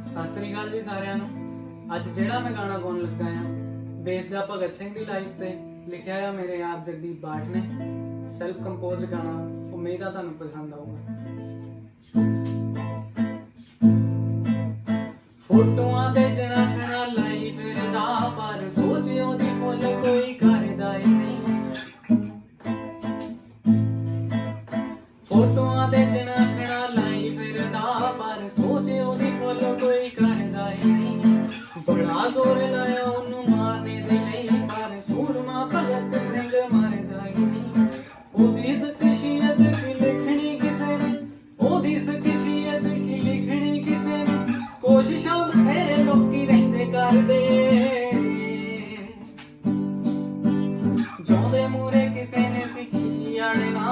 ਸਤਿ ਸ੍ਰੀ ਅਕਾਲ ਜੀ ਸਾਰਿਆਂ ਨੂੰ। ਅੱਜ ਜਿਹੜਾ ਮੈਂ ਗਾਣਾ ਗਾਉਣ ਲੱਗਾ ਆ ਬੇਸਡ ਆ ਭਗਤ ਸਿੰਘ ਦੀ ਲਾਈਫ ਤੇ ਲਿਖਿਆ ਆ ਮੇਰੇ ਆਪ ਜਗਦੀਪ ਬਾਟ ਨੇ। ਸੈਲਫ ਕੰਪੋਜ਼ਡ ਗਾਣਾ, ਉਮੀਦ ਆ ਤੁਹਾਨੂੰ ਪਸੰਦ ਆਊਗਾ। ਫੋਟੋਆਂ ਤੇ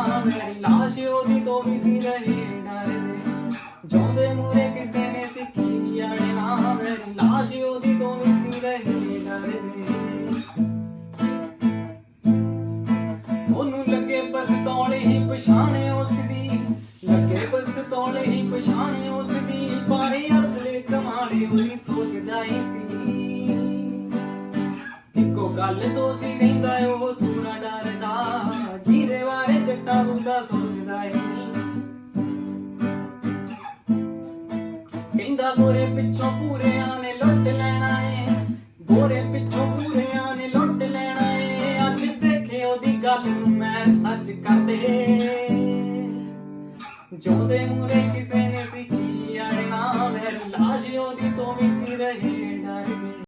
ਮੇਰੀ ਲਾਸ਼ ਉਹਦੀ ਤੋਂ ਵੀ ਸੀ ਰਹੇ ਡਰਦੇ ਜਿਉਂਦੇ ਮੂਰੇ ਕਿਸੇ ਨੇ ਸਿੱਖੀ ਅੜਨਾ ਮੇਰੀ ਲਾਸ਼ ਉਹਦੀ ਤੋਂ ਵੀ ਸੀ ਰਹੇ ਡਰਦੇ ਉਹਨੂੰ ਲੱਗੇ ਪਸਤੌਲ ਹੀ ਪਛਾਣੇ ਉਸ ਦੀ ਲੱਗੇ ਪਸਤੌਲ ਹੀ ਪਛਾਣੇ ਉਸ ਦੀ ਪਰ ਅਸਲੇ ਕਮਾਲੇ ਉਹਦੀ ਸੋਚਦਾ ਹੀ ਸੀ। ਇੱਕੋ ਗੱਲ ਤੋਂ ਸੀ ਰਹਿੰਦਾ ਉਹ ਹੁੰਦਾ, ਸੋਚਦਾ ਏ ਕਹਿੰਦਾ, ਗੋਰੇ ਪਿੱਛੋਂ ਪੂਰਿਆਂ ਨੇ ਲੁੱਟ ਲੈਣਾ ਏ। ਗੋਰੇ ਪਿੱਛੋਂ ਪੂਰਿਆਂ ਨੇ ਲੁੱਟ ਲੈਣਾ ਏ। ਅੱਜ ਦੇਖੇ ਉਹਦੀ ਗੱਲ ਨੂੰ ਮੈਂ ਸੱਚ ਕਰਦੇ ਜੋਦੇ ਮੂਰੇ ਕਿਸੇ ਨੇ ਸਿੱਖੀ ਅੜਨਾ ਮੈਂ ਲਾਜ, ਉਹਦੀ ਤੋਂ ਵੀ ਸੀ ਰਹੀ